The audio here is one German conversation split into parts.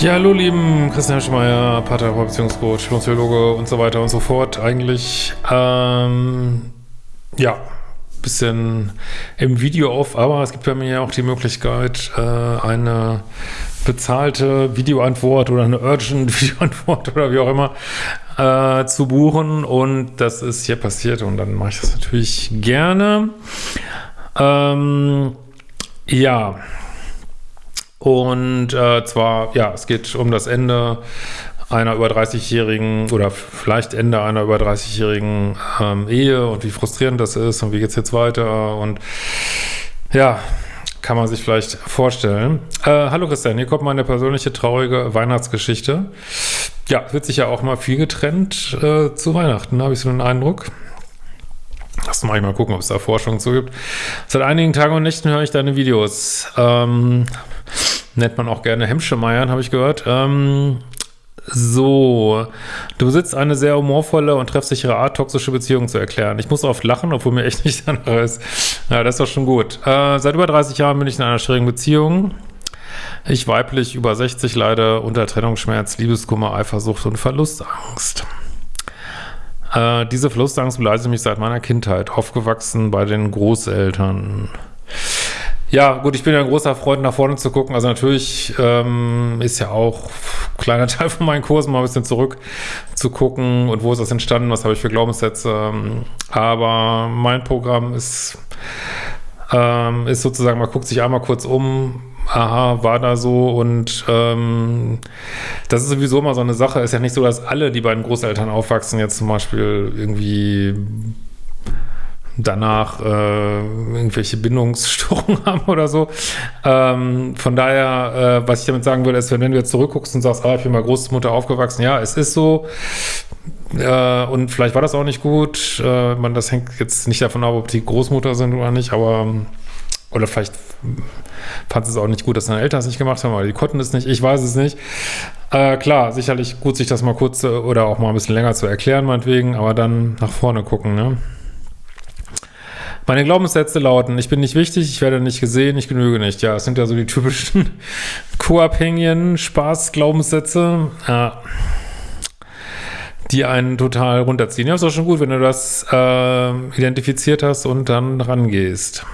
Ja, hallo lieben Christian Schmeier, Paartherapeut, Beziehungscoach, Psychologe und so weiter und so fort. Eigentlich, ähm, ja, bisschen im Video auf, aber es gibt bei mir ja auch die Möglichkeit, äh, eine bezahlte Videoantwort oder eine urgent Videoantwort oder wie auch immer äh, zu buchen und das ist hier passiert und dann mache ich das natürlich gerne. Ähm, ja, und äh, zwar, ja, es geht um das Ende einer über 30-jährigen oder vielleicht Ende einer über 30-jährigen ähm, Ehe und wie frustrierend das ist und wie geht's jetzt weiter und ja, kann man sich vielleicht vorstellen. Äh, hallo Christian, hier kommt meine persönliche traurige Weihnachtsgeschichte. Ja, wird sich ja auch mal viel getrennt äh, zu Weihnachten, habe ich so einen Eindruck. Lass mal mal gucken, ob es da Forschung zu gibt. Seit einigen Tagen und Nächten höre ich deine Videos. Ähm, nennt man auch gerne Hemmschemeiern, habe ich gehört. Ähm, so, du besitzt eine sehr humorvolle und treffsichere Art, toxische Beziehungen zu erklären. Ich muss oft lachen, obwohl mir echt nicht danach ist. Ja, das ist doch schon gut. Äh, seit über 30 Jahren bin ich in einer schwierigen Beziehung. Ich weiblich über 60 leide unter Trennungsschmerz, Liebeskummer, Eifersucht und Verlustangst. Äh, diese Verlustangst begleitet mich seit meiner Kindheit, aufgewachsen bei den Großeltern. Ja, gut, ich bin ja ein großer Freund, nach vorne zu gucken. Also natürlich ähm, ist ja auch ein kleiner Teil von meinen Kursen mal ein bisschen zurück zu gucken und wo ist das entstanden, was habe ich für Glaubenssätze. Aber mein Programm ist, ähm, ist sozusagen, man guckt sich einmal kurz um, aha, war da so und ähm, das ist sowieso immer so eine Sache. Ist ja nicht so, dass alle, die bei den Großeltern aufwachsen, jetzt zum Beispiel irgendwie danach äh, irgendwelche Bindungsstörungen haben oder so. Ähm, von daher, äh, was ich damit sagen würde, ist, wenn, wenn du jetzt zurückguckst und sagst, ah, ich bin bei Großmutter aufgewachsen, ja, es ist so. Äh, und vielleicht war das auch nicht gut. Äh, man, das hängt jetzt nicht davon ab, ob die Großmutter sind oder nicht, aber oder vielleicht fand es auch nicht gut, dass deine Eltern es nicht gemacht haben, aber die konnten es nicht. Ich weiß es nicht. Äh, klar, sicherlich gut, sich das mal kurz oder auch mal ein bisschen länger zu erklären, meinetwegen, aber dann nach vorne gucken, ne? Meine Glaubenssätze lauten, ich bin nicht wichtig, ich werde nicht gesehen, ich genüge nicht. Ja, es sind ja so die typischen co-abhängigen Spaß-Glaubenssätze, ja, die einen total runterziehen. Ja, ist auch schon gut, wenn du das äh, identifiziert hast und dann rangehst.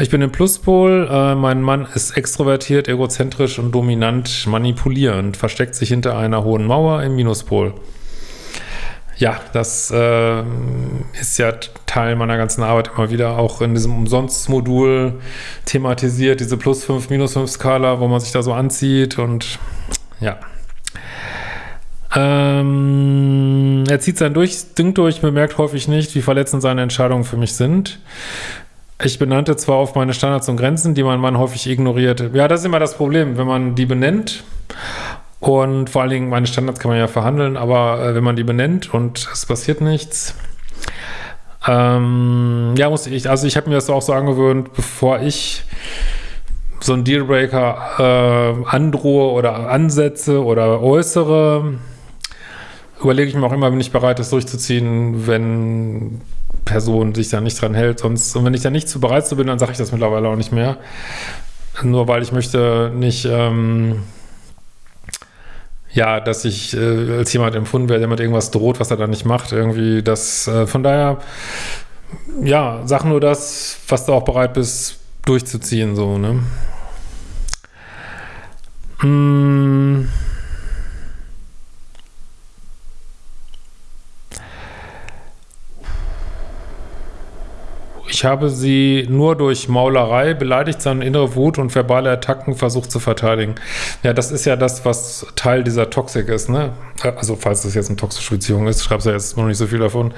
Ich bin im Pluspol, äh, mein Mann ist extrovertiert, egozentrisch und dominant manipulierend, versteckt sich hinter einer hohen Mauer im Minuspol. Ja, das äh, ist ja Teil meiner ganzen Arbeit immer wieder auch in diesem Umsonst-Modul thematisiert, diese Plus 5, Minus 5 Skala, wo man sich da so anzieht und ja. Ähm, er zieht sein Ding durch, bemerkt häufig nicht, wie verletzend seine Entscheidungen für mich sind. Ich benannte zwar auf meine Standards und Grenzen, die mein Mann häufig ignoriert. Ja, das ist immer das Problem, wenn man die benennt und vor allen Dingen, meine Standards kann man ja verhandeln, aber äh, wenn man die benennt und es passiert nichts, ähm, ja, muss ich, also ich habe mir das auch so angewöhnt, bevor ich so einen Dealbreaker äh, androhe oder ansetze oder äußere, überlege ich mir auch immer, bin ich bereit, das durchzuziehen, wenn Person sich da nicht dran hält. Sonst, und wenn ich da nicht zu bereit zu bin, dann sage ich das mittlerweile auch nicht mehr. Nur weil ich möchte nicht ähm, ja, dass ich äh, als jemand empfunden werde, der mit irgendwas droht, was er dann nicht macht, irgendwie das, äh, von daher, ja, sag nur das, was du auch bereit bist, durchzuziehen, so, ne? Mmh. Ich habe sie nur durch Maulerei beleidigt, seine innere Wut und verbale Attacken versucht zu verteidigen. Ja, das ist ja das, was Teil dieser Toxik ist, ne? Also, falls das jetzt eine toxische Beziehung ist, schreibst du ja jetzt noch nicht so viel davon.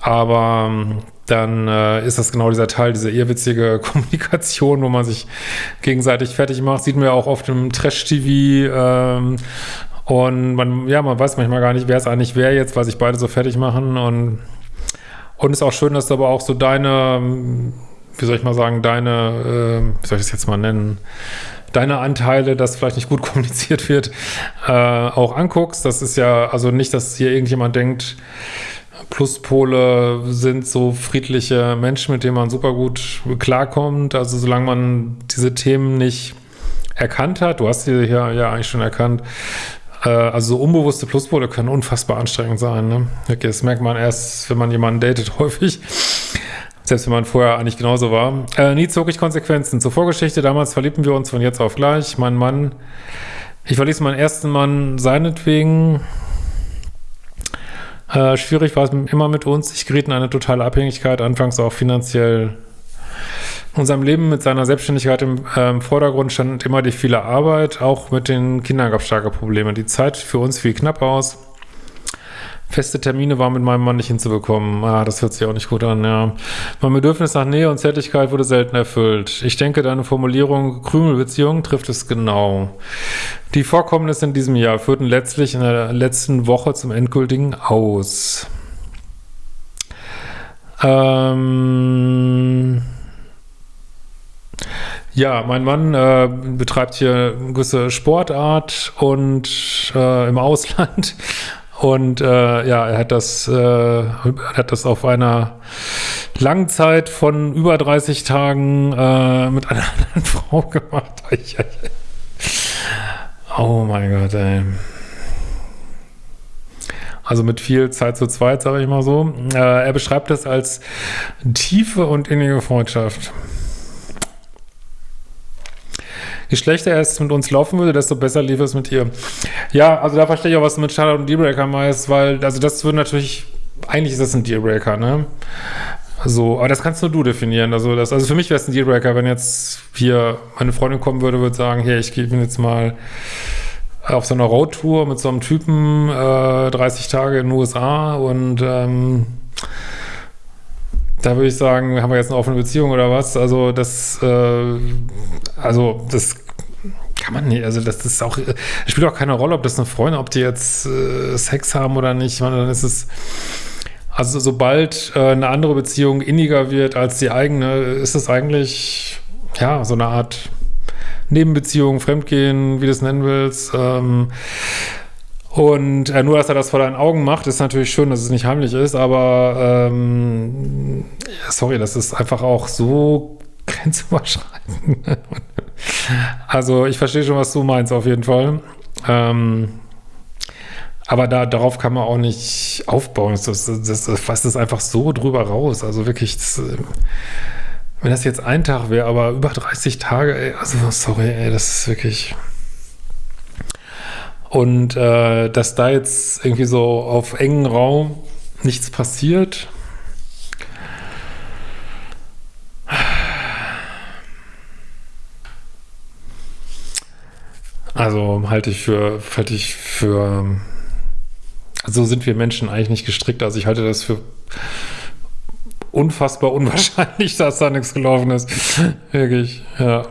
Aber ähm, dann äh, ist das genau dieser Teil, diese irrwitzige Kommunikation, wo man sich gegenseitig fertig macht. Sieht man ja auch oft im Trash-TV. Ähm, und man, ja, man weiß manchmal gar nicht, wer es eigentlich wer jetzt, weil sich beide so fertig machen und und es ist auch schön, dass du aber auch so deine, wie soll ich mal sagen, deine, äh, wie soll ich das jetzt mal nennen, deine Anteile, dass vielleicht nicht gut kommuniziert wird, äh, auch anguckst. Das ist ja, also nicht, dass hier irgendjemand denkt, Pluspole sind so friedliche Menschen, mit denen man super gut klarkommt. Also solange man diese Themen nicht erkannt hat. Du hast sie hier ja eigentlich schon erkannt. Äh, also so unbewusste Pluspole können unfassbar anstrengend sein. Ne? Das merkt man erst, wenn man jemanden datet, häufig. Selbst wenn man vorher eigentlich genauso war. Äh, nie zog ich Konsequenzen. Zur Vorgeschichte, damals verliebten wir uns von jetzt auf gleich. Mein Mann, ich verließ meinen ersten Mann seinetwegen. Äh, schwierig war es immer mit uns. Ich geriet in eine totale Abhängigkeit, anfangs auch finanziell. In unserem Leben mit seiner Selbstständigkeit im, äh, Vordergrund stand immer die viele Arbeit. Auch mit den Kindern gab es starke Probleme. Die Zeit für uns fiel knapp aus. Feste Termine waren mit meinem Mann nicht hinzubekommen. Ah, das hört sich auch nicht gut an, ja. Mein Bedürfnis nach Nähe und Zärtlichkeit wurde selten erfüllt. Ich denke, deine Formulierung Krümelbeziehung trifft es genau. Die Vorkommnisse in diesem Jahr führten letztlich in der letzten Woche zum endgültigen Aus. Ähm... Ja, mein Mann äh, betreibt hier eine gewisse Sportart und äh, im Ausland und äh, ja, er hat das, äh, hat das auf einer langen Zeit von über 30 Tagen äh, mit einer anderen Frau gemacht. oh mein Gott, ey. Also mit viel Zeit zu zweit, sage ich mal so. Äh, er beschreibt das als tiefe und innige Freundschaft. Je schlechter es mit uns laufen würde, desto besser lief es mit ihr. Ja, also da verstehe ich auch, was du mit Charlotte und Dealbreaker meinst, weil, also das würde natürlich, eigentlich ist das ein Dealbreaker, ne? So, aber das kannst nur du definieren. Also, das, also für mich wäre es ein Dealbreaker, wenn jetzt hier meine Freundin kommen würde, würde sagen, hey, ich bin jetzt mal auf so einer Roadtour mit so einem Typen äh, 30 Tage in den USA und ähm, da würde ich sagen, haben wir jetzt eine offene Beziehung oder was? Also das, äh, also das kann man nicht, also das ist auch, das spielt auch keine Rolle, ob das eine Freundin, ob die jetzt äh, Sex haben oder nicht, ich meine, dann ist es, also sobald äh, eine andere Beziehung inniger wird als die eigene, ist es eigentlich, ja, so eine Art Nebenbeziehung, Fremdgehen, wie du es nennen willst, ähm, und äh, nur, dass er das vor deinen Augen macht, ist natürlich schön, dass es nicht heimlich ist, aber ähm, sorry, das ist einfach auch so grenzüberschreitend. Also ich verstehe schon, was du meinst, auf jeden Fall. Ähm, aber da, darauf kann man auch nicht aufbauen. Das, das, das, das fasst es einfach so drüber raus. Also wirklich, das, wenn das jetzt ein Tag wäre, aber über 30 Tage, ey, also sorry, ey, das ist wirklich... Und äh, dass da jetzt irgendwie so auf engen Raum nichts passiert. Also halte ich für, halte ich für, also sind wir Menschen eigentlich nicht gestrickt. Also ich halte das für unfassbar unwahrscheinlich, dass da nichts gelaufen ist. Wirklich, ja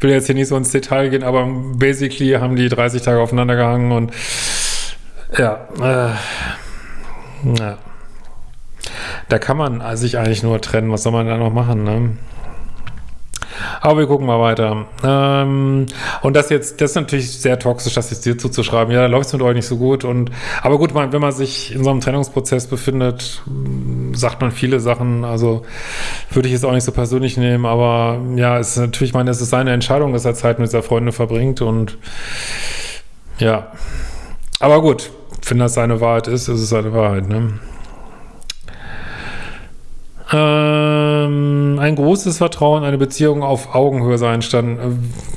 will jetzt hier nicht so ins Detail gehen, aber basically haben die 30 Tage aufeinander gehangen und ja, äh, ja. Da kann man sich eigentlich nur trennen. Was soll man da noch machen, ne? Aber wir gucken mal weiter. Ähm, und das jetzt, das ist natürlich sehr toxisch, das jetzt dir zuzuschreiben. Ja, da läuft es mit euch nicht so gut. Und aber gut, man, wenn man sich in so einem Trennungsprozess befindet, sagt man viele Sachen. Also würde ich jetzt auch nicht so persönlich nehmen. Aber ja, es ist natürlich, meine, es ist seine Entscheidung, dass er Zeit mit seiner Freundin verbringt. Und ja, aber gut, wenn das seine Wahrheit ist, ist es seine Wahrheit. Ne? Ähm, ein großes Vertrauen, eine Beziehung auf Augenhöhe sein stand. Äh,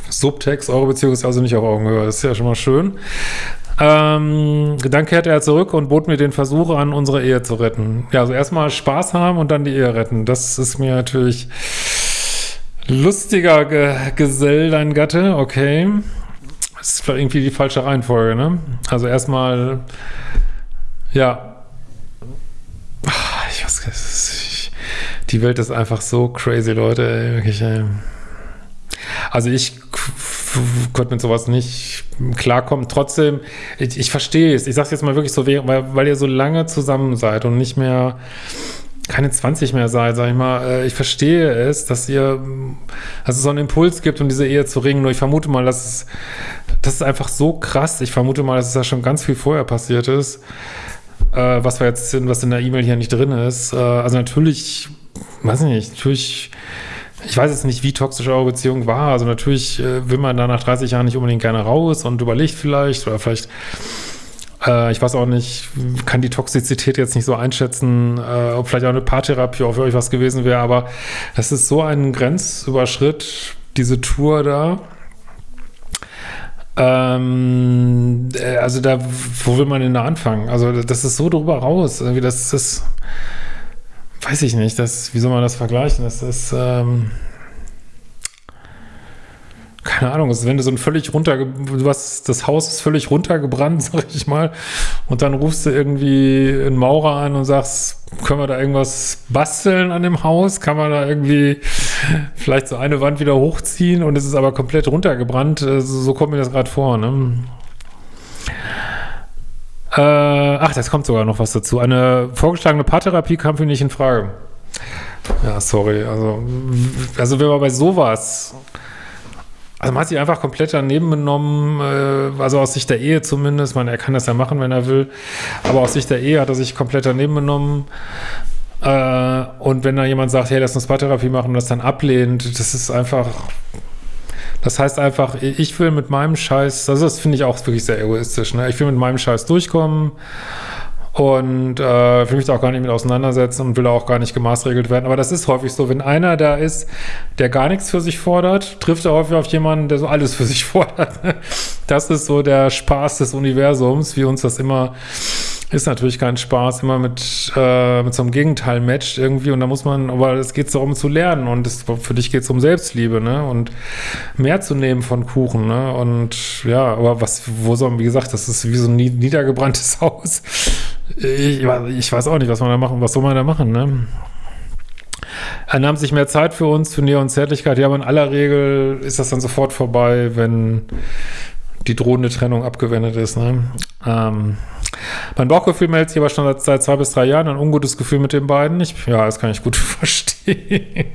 Subtext, eure Beziehung ist also nicht auf Augenhöhe. Das ist ja schon mal schön. Ähm, dann kehrte er zurück und bot mir den Versuch an, unsere Ehe zu retten. Ja, also erstmal Spaß haben und dann die Ehe retten. Das ist mir natürlich lustiger Ge Gesell, dein Gatte. Okay. Das ist irgendwie die falsche Reihenfolge, ne? Also erstmal, ja. Ich weiß, nicht die Welt ist einfach so crazy, Leute. Ey, wirklich, ey. Also ich konnte mit sowas nicht klarkommen. Trotzdem, ich, ich verstehe es. Ich sage es jetzt mal wirklich so, weil, weil ihr so lange zusammen seid und nicht mehr keine 20 mehr seid, sag ich mal, äh, ich verstehe es, dass ihr, dass es so einen Impuls gibt, um diese Ehe zu ringen, nur ich vermute mal, dass es, das ist einfach so krass, ich vermute mal, dass es da schon ganz viel vorher passiert ist, äh, was wir jetzt, was in der E-Mail hier nicht drin ist, äh, also natürlich weiß ich nicht, natürlich ich weiß jetzt nicht, wie toxisch eure Beziehung war. Also natürlich äh, will man da nach 30 Jahren nicht unbedingt gerne raus und überlegt vielleicht oder vielleicht, äh, ich weiß auch nicht, kann die Toxizität jetzt nicht so einschätzen, äh, ob vielleicht auch eine Paartherapie auch für euch was gewesen wäre, aber das ist so ein Grenzüberschritt, diese Tour da. Ähm, äh, also da, wo will man denn da anfangen? Also das ist so drüber raus. Irgendwie das ist, weiß ich nicht, das, wie soll man das vergleichen? Das ist, ähm, keine Ahnung, ist, wenn du so ein völlig runter, hast, das Haus ist völlig runtergebrannt, sag ich mal, und dann rufst du irgendwie einen Maurer an und sagst, können wir da irgendwas basteln an dem Haus? Kann man da irgendwie vielleicht so eine Wand wieder hochziehen und es ist aber komplett runtergebrannt? So, so kommt mir das gerade vor, ne? Äh, ach, das kommt sogar noch was dazu. Eine vorgeschlagene Paartherapie kam für mich nicht in Frage. Ja, sorry. Also, also wenn man bei sowas also man hat sich einfach komplett daneben genommen, äh, also aus Sicht der Ehe zumindest. Man, er kann das ja machen, wenn er will. Aber aus Sicht der Ehe hat er sich komplett daneben genommen. Äh, und wenn da jemand sagt, hey, lass uns Paartherapie machen und das dann ablehnt, das ist einfach, das heißt einfach, ich will mit meinem Scheiß, also das finde ich auch wirklich sehr egoistisch, ne? Ich will mit meinem Scheiß durchkommen und äh, will mich da auch gar nicht mit auseinandersetzen und will auch gar nicht gemaßregelt werden. Aber das ist häufig so, wenn einer da ist, der gar nichts für sich fordert, trifft er häufig auf jemanden, der so alles für sich fordert. Das ist so der Spaß des Universums, wie uns das immer ist natürlich kein Spaß, immer mit, äh, mit so einem Gegenteil matcht irgendwie und da muss man, aber es geht darum zu lernen und das, für dich geht es um Selbstliebe, ne, und mehr zu nehmen von Kuchen, ne, und ja, aber was, wo soll, wie gesagt, das ist wie so ein niedergebranntes Haus. Ich, ich weiß auch nicht, was man da machen, was soll man da machen, ne. Er nahm sich mehr Zeit für uns, für Nähe und Zärtlichkeit. Ja, aber in aller Regel ist das dann sofort vorbei, wenn die drohende Trennung abgewendet ist. Ne? Ähm, mein Bauchgefühl meldet sich aber schon seit zwei bis drei Jahren ein ungutes Gefühl mit den beiden. Ich, ja, das kann ich gut verstehen.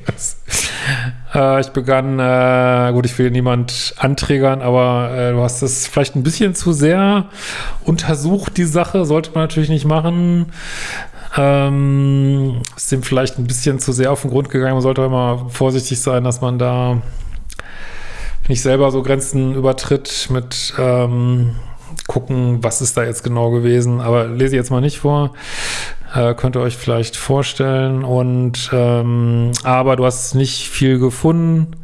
äh, ich begann, äh, gut, ich will niemand anträgern, aber äh, du hast es vielleicht ein bisschen zu sehr untersucht, die Sache. Sollte man natürlich nicht machen. Ähm, ist dem vielleicht ein bisschen zu sehr auf den Grund gegangen. Man sollte immer vorsichtig sein, dass man da nicht selber so Grenzen übertritt mit ähm, gucken, was ist da jetzt genau gewesen. Aber lese ich jetzt mal nicht vor. Äh, könnt ihr euch vielleicht vorstellen. Und ähm, aber du hast nicht viel gefunden.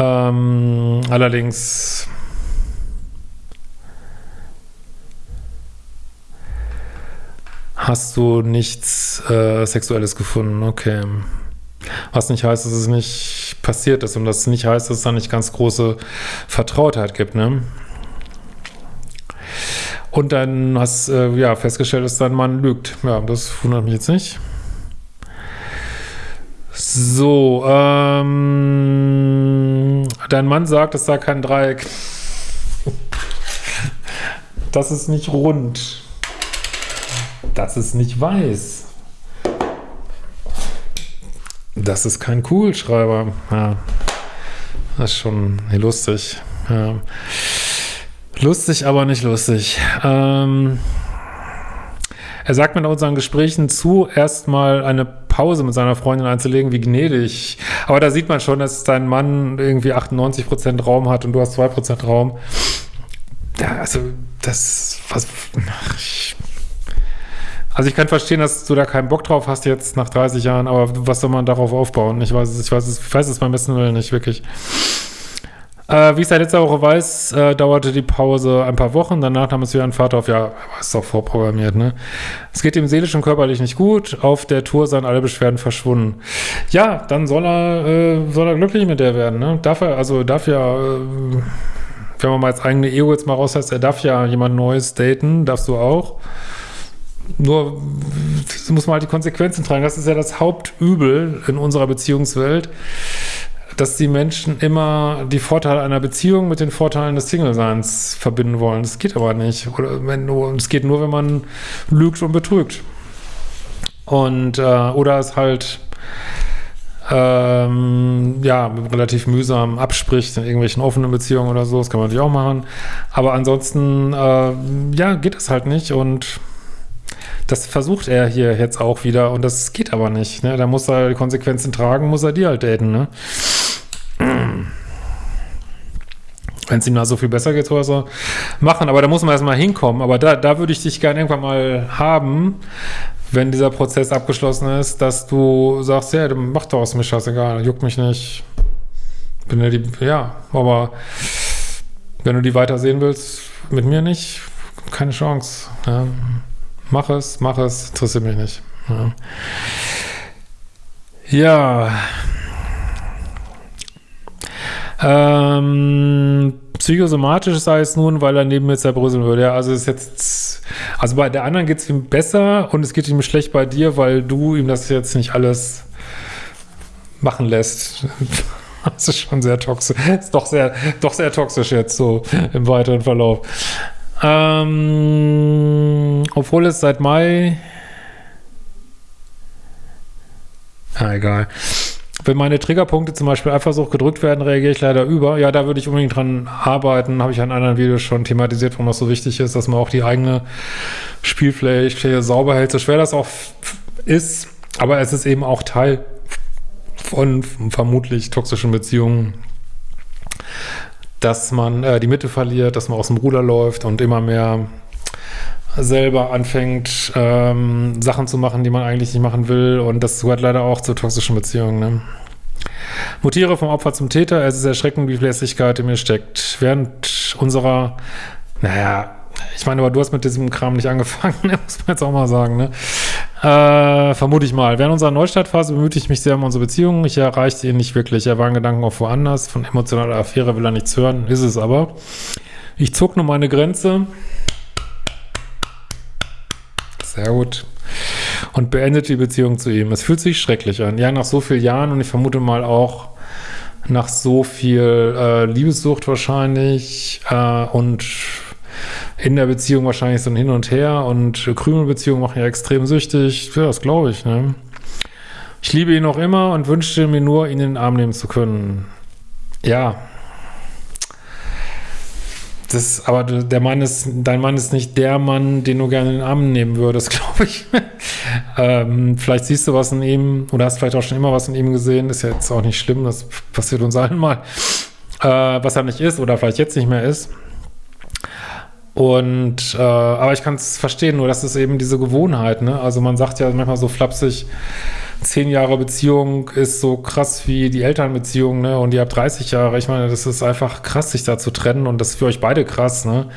Ähm, allerdings hast du nichts äh, Sexuelles gefunden. Okay. Was nicht heißt, dass es nicht passiert ist und das nicht heißt, dass es da nicht ganz große Vertrautheit gibt, ne? Und dann hast äh, ja festgestellt, dass dein Mann lügt. Ja, das wundert mich jetzt nicht. So, ähm, dein Mann sagt, es sei kein Dreieck. Das ist nicht rund. Das ist nicht weiß. Das ist kein Kugelschreiber. Ja, das ist schon lustig. Ja. Lustig, aber nicht lustig. Ähm, er sagt mir in unseren Gesprächen zu, erstmal eine Pause mit seiner Freundin einzulegen, wie gnädig. Aber da sieht man schon, dass dein Mann irgendwie 98% Raum hat und du hast 2% Raum. Ja, also, das, was, ich, also ich kann verstehen, dass du da keinen Bock drauf hast jetzt nach 30 Jahren, aber was soll man darauf aufbauen? Ich weiß es, ich weiß es, ich weiß es beim besten Willen nicht, wirklich. Äh, wie ich seit letzter Woche weiß, äh, dauerte die Pause ein paar Wochen. Danach nahm es wieder ein Vater auf. Ja, ist doch vorprogrammiert, ne? Es geht ihm seelisch und körperlich nicht gut. Auf der Tour seien alle Beschwerden verschwunden. Ja, dann soll er, äh, soll er glücklich mit der werden, ne? Darf er, also darf ja, äh, wenn man mal als eigene Ego jetzt mal rauslässt, er darf ja jemand Neues daten, darfst du auch. Nur muss man halt die Konsequenzen tragen. Das ist ja das Hauptübel in unserer Beziehungswelt dass die Menschen immer die Vorteile einer Beziehung mit den Vorteilen des Single-Seins verbinden wollen. Das geht aber nicht. Oder wenn nur, es geht nur, wenn man lügt und betrügt. Und äh, oder es halt ähm, ja, relativ mühsam abspricht in irgendwelchen offenen Beziehungen oder so, das kann man natürlich auch machen. Aber ansonsten, äh, ja, geht es halt nicht und Das versucht er hier jetzt auch wieder und das geht aber nicht. Ne? Da muss er die Konsequenzen tragen, muss er die halt daten. Ne? Wenn es ihm da so viel besser geht, soll er so machen. Aber da muss man erstmal hinkommen. Aber da, da würde ich dich gerne irgendwann mal haben, wenn dieser Prozess abgeschlossen ist, dass du sagst, ja, mach doch aus mir scheißegal, juckt mich nicht. Bin ja die, ja, aber wenn du die weiter sehen willst, mit mir nicht, keine Chance. Ja. Mach es, mach es, interessiert mich nicht. Ja. ja. Ähm, psychosomatisch sei es nun, weil er neben mir zerbröseln würde. Ja, also ist jetzt, also bei der anderen geht es ihm besser und es geht ihm schlecht bei dir, weil du ihm das jetzt nicht alles machen lässt. Das ist schon sehr toxisch. Ist doch sehr, doch sehr toxisch jetzt so im weiteren Verlauf. Ähm, obwohl es seit Mai. Ah, egal. Wenn meine Triggerpunkte zum Beispiel Eifersucht gedrückt werden, reagiere ich leider über. Ja, da würde ich unbedingt dran arbeiten. Habe ich in anderen Videos schon thematisiert, warum das so wichtig ist, dass man auch die eigene Spielfläche sauber hält. So schwer das auch ist. Aber es ist eben auch Teil von vermutlich toxischen Beziehungen, dass man äh, die Mitte verliert, dass man aus dem Ruder läuft und immer mehr selber anfängt, ähm, Sachen zu machen, die man eigentlich nicht machen will. Und das gehört leider auch zu toxischen Beziehungen. Ne? Mutiere vom Opfer zum Täter. Es ist erschreckend, wie viel Lässigkeit in mir steckt. Während unserer, naja, ich meine, aber du hast mit diesem Kram nicht angefangen, muss man jetzt auch mal sagen, ne? Äh, vermute ich mal. Während unserer Neustartphase bemühte ich mich sehr um unsere Beziehung. Ich erreichte ihn nicht wirklich. Er war in Gedanken auch woanders. Von emotionaler Affäre will er nichts hören. Ist es aber. Ich zog nur meine Grenze. Sehr gut. Und beendete die Beziehung zu ihm. Es fühlt sich schrecklich an. Ja, nach so vielen Jahren und ich vermute mal auch nach so viel äh, Liebessucht wahrscheinlich äh, und in der Beziehung wahrscheinlich so ein Hin und Her und Krümelbeziehungen machen ja extrem süchtig. Ja, das glaube ich. Ne? Ich liebe ihn noch immer und wünschte mir nur, ihn in den Arm nehmen zu können. Ja. Das, aber der Mann ist, dein Mann ist nicht der Mann, den du gerne in den Arm nehmen würdest, glaube ich. ähm, vielleicht siehst du was in ihm oder hast vielleicht auch schon immer was in ihm gesehen. Ist ja jetzt auch nicht schlimm, das passiert uns allen mal. Äh, was er nicht ist oder vielleicht jetzt nicht mehr ist. Und, äh, aber ich kann es verstehen, nur das ist eben diese Gewohnheit, ne? Also man sagt ja manchmal so flapsig, zehn Jahre Beziehung ist so krass wie die Elternbeziehung, ne? Und ihr habt 30 Jahre. Ich meine, das ist einfach krass, sich da zu trennen und das ist für euch beide krass, ne?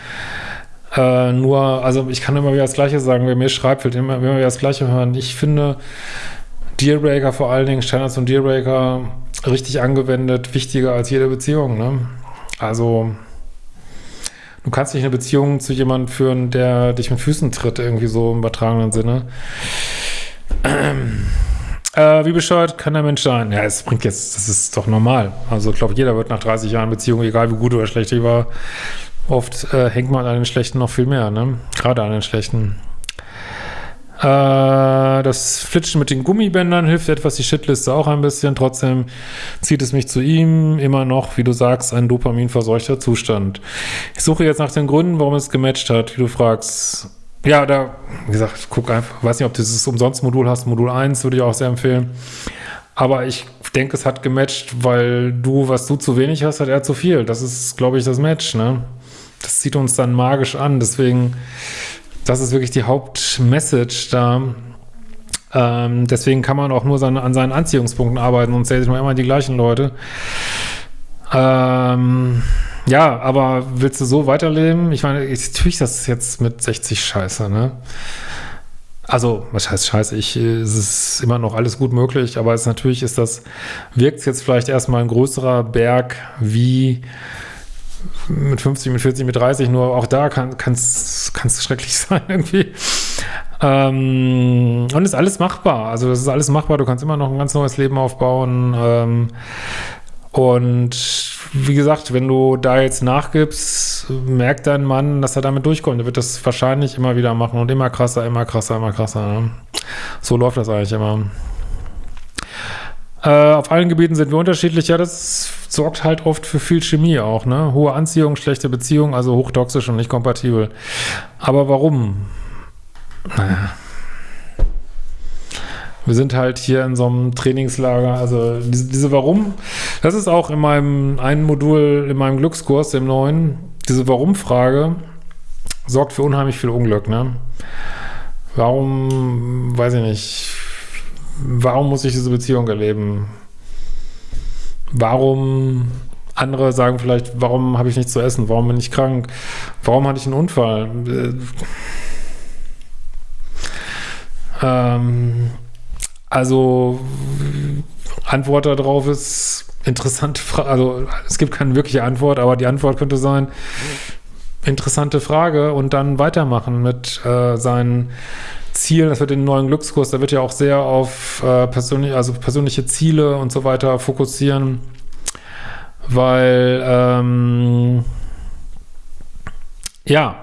Äh, nur, also ich kann immer wieder das Gleiche sagen, wer mir schreibt, will immer, immer wieder das Gleiche hören. Ich finde Dealbreaker vor allen Dingen, Standards und Dealbreaker richtig angewendet, wichtiger als jede Beziehung, ne? Also Du kannst nicht eine Beziehung zu jemandem führen, der dich mit Füßen tritt, irgendwie so im übertragenen Sinne. Ähm, äh, wie bescheuert kann der Mensch sein? Ja, es bringt jetzt, das ist doch normal. Also ich glaube, jeder wird nach 30 Jahren Beziehung, egal wie gut oder schlecht die war, oft äh, hängt man an den Schlechten noch viel mehr, ne? Gerade an den Schlechten. Äh, das Flitschen mit den Gummibändern hilft etwas, die Shitliste auch ein bisschen. Trotzdem zieht es mich zu ihm. Immer noch, wie du sagst, ein dopaminverseuchter Zustand. Ich suche jetzt nach den Gründen, warum es gematcht hat, wie du fragst. Ja, da, wie gesagt, guck einfach, weiß nicht, ob du dieses Umsonst-Modul hast. Modul 1 würde ich auch sehr empfehlen. Aber ich denke, es hat gematcht, weil du, was du zu wenig hast, hat er zu viel. Das ist, glaube ich, das Match, ne? Das zieht uns dann magisch an. Deswegen das ist wirklich die Hauptmessage da. Ähm, deswegen kann man auch nur seine, an seinen Anziehungspunkten arbeiten und zählt sich immer die gleichen Leute. Ähm, ja, aber willst du so weiterleben? Ich meine, natürlich ist das jetzt mit 60 scheiße, ne? Also, was heißt scheiße? Ich, es ist immer noch alles gut möglich, aber es natürlich ist das, wirkt jetzt vielleicht erstmal ein größerer Berg wie mit 50, mit 40, mit 30, nur auch da kann es schrecklich sein irgendwie. Ähm, und ist alles machbar. Also das ist alles machbar. Du kannst immer noch ein ganz neues Leben aufbauen. Ähm, und wie gesagt, wenn du da jetzt nachgibst, merkt dein Mann, dass er damit durchkommt. Er wird das wahrscheinlich immer wieder machen und immer krasser, immer krasser, immer krasser. Ne? So läuft das eigentlich immer. Äh, auf allen Gebieten sind wir unterschiedlich. Ja, das sorgt halt oft für viel Chemie auch, ne? Hohe Anziehung, schlechte Beziehung, also hochtoxisch und nicht kompatibel. Aber warum? Naja, Wir sind halt hier in so einem Trainingslager, also diese, diese Warum, das ist auch in meinem einen Modul, in meinem Glückskurs, dem neuen, diese Warum-Frage sorgt für unheimlich viel Unglück, ne? Warum, weiß ich nicht, warum muss ich diese Beziehung erleben? Warum, andere sagen vielleicht, warum habe ich nichts zu essen? Warum bin ich krank? Warum hatte ich einen Unfall? Äh, ähm, also Antwort darauf ist interessante Frage. Also es gibt keine wirkliche Antwort, aber die Antwort könnte sein, interessante Frage und dann weitermachen mit äh, seinen Zielen. Das wird den neuen Glückskurs, da wird ja auch sehr auf äh, persönlich, also persönliche Ziele und so weiter fokussieren, weil ähm, ja,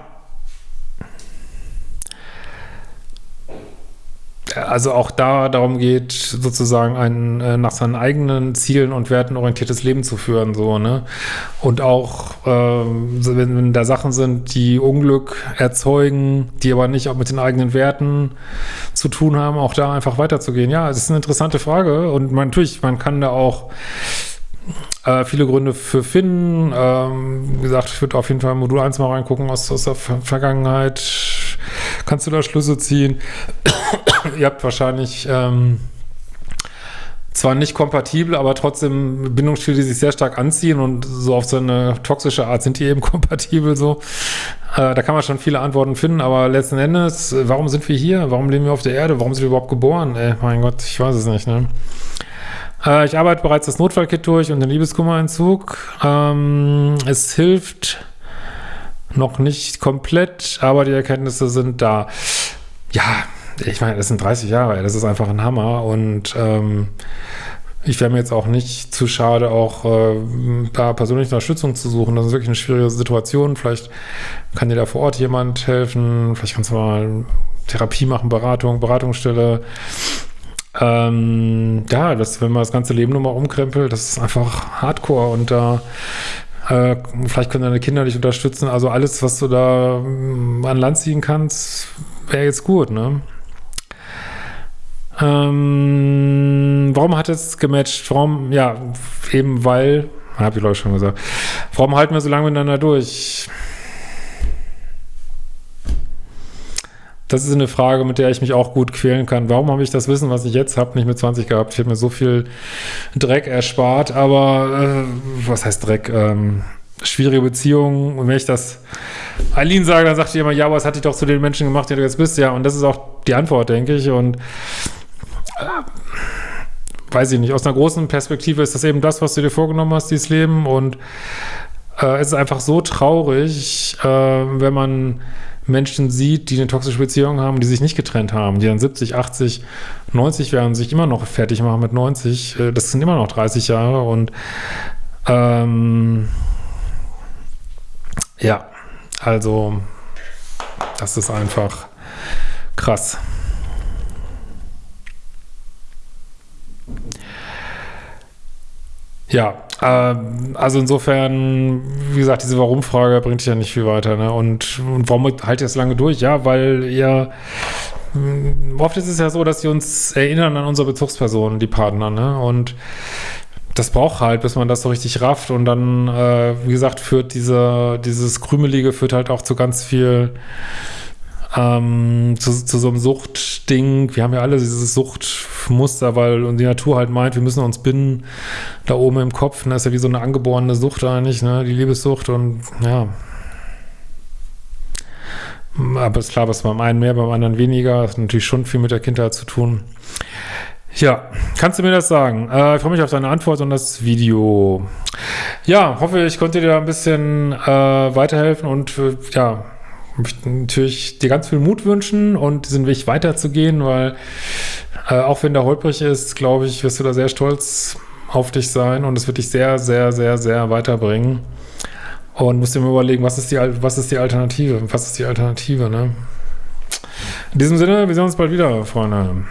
also auch da darum geht, sozusagen ein äh, nach seinen eigenen Zielen und Werten orientiertes Leben zu führen, so, ne? Und auch, äh, wenn, wenn da Sachen sind, die Unglück erzeugen, die aber nicht auch mit den eigenen Werten zu tun haben, auch da einfach weiterzugehen. Ja, es ist eine interessante Frage und man, natürlich, man kann da auch äh, viele Gründe für finden. Ähm, wie gesagt, ich würde auf jeden Fall Modul 1 mal reingucken aus, aus der Vergangenheit. Kannst du da Schlüsse ziehen? Ihr habt wahrscheinlich ähm, zwar nicht kompatibel, aber trotzdem Bindungsstile, die sich sehr stark anziehen und so auf so eine toxische Art sind die eben kompatibel so. Äh, da kann man schon viele Antworten finden, aber letzten Endes, warum sind wir hier? Warum leben wir auf der Erde? Warum sind wir überhaupt geboren? Ey, mein Gott, ich weiß es nicht, ne? Äh, ich arbeite bereits das Notfallkit durch und den Liebeskummerentzug. Ähm, es hilft noch nicht komplett, aber die Erkenntnisse sind da. Ja, ich meine, das sind 30 Jahre, das ist einfach ein Hammer und ähm, ich wäre mir jetzt auch nicht zu schade, auch äh, da persönliche Unterstützung zu suchen. Das ist wirklich eine schwierige Situation. Vielleicht kann dir da vor Ort jemand helfen. Vielleicht kannst du mal Therapie machen, Beratung, Beratungsstelle. Ähm, ja, das, wenn man das ganze Leben nochmal umkrempelt, das ist einfach Hardcore und da äh, vielleicht können deine Kinder dich unterstützen. Also alles, was du da mm, an Land ziehen kannst, wäre jetzt gut, ne? Ähm, warum hat es gematcht? Warum, ja, eben weil, habe ich glaube ich schon gesagt, warum halten wir so lange miteinander durch? Das ist eine Frage, mit der ich mich auch gut quälen kann. Warum habe ich das Wissen, was ich jetzt habe, nicht mit 20 gehabt? Ich habe mir so viel Dreck erspart, aber äh, was heißt Dreck? Ähm, schwierige Beziehungen. Und wenn ich das Eileen sage, dann sagt die immer, ja, was hat dich doch zu den Menschen gemacht, die du jetzt bist? Ja, und das ist auch die Antwort, denke ich. Und weiß ich nicht, aus einer großen Perspektive ist das eben das, was du dir vorgenommen hast, dieses Leben. Und äh, es ist einfach so traurig, äh, wenn man Menschen sieht, die eine toxische Beziehung haben, die sich nicht getrennt haben, die dann 70, 80, 90 werden, sich immer noch fertig machen mit 90. Äh, das sind immer noch 30 Jahre und ähm, ja, also das ist einfach krass. Ja, äh, also insofern, wie gesagt, diese Warum-Frage bringt dich ja nicht viel weiter. Ne? Und, und warum halt ihr es lange durch? Ja, weil ihr hm, oft ist es ja so, dass sie uns erinnern an unsere Bezugspersonen, die Partner, ne? Und das braucht halt, bis man das so richtig rafft und dann, äh, wie gesagt, führt diese, dieses Krümelige führt halt auch zu ganz viel ähm, zu, zu so einem Suchtding. Wir haben ja alle dieses Suchtmuster, weil die Natur halt meint, wir müssen uns binden da oben im Kopf. Das ist ja wie so eine angeborene Sucht eigentlich, ne? die Liebessucht und ja. Aber ist klar, was beim einen mehr, beim anderen weniger. Das hat natürlich schon viel mit der Kindheit zu tun. Ja, kannst du mir das sagen? Äh, ich freue mich auf deine Antwort und das Video. Ja, hoffe, ich konnte dir ein bisschen äh, weiterhelfen und äh, ja, möchte natürlich dir ganz viel Mut wünschen und diesen Weg weiterzugehen, weil äh, auch wenn der holprig ist, glaube ich, wirst du da sehr stolz auf dich sein und es wird dich sehr, sehr, sehr, sehr weiterbringen. Und musst dir mal überlegen, was ist die, was ist die Alternative? Was ist die Alternative, ne? In diesem Sinne, wir sehen uns bald wieder, Freunde.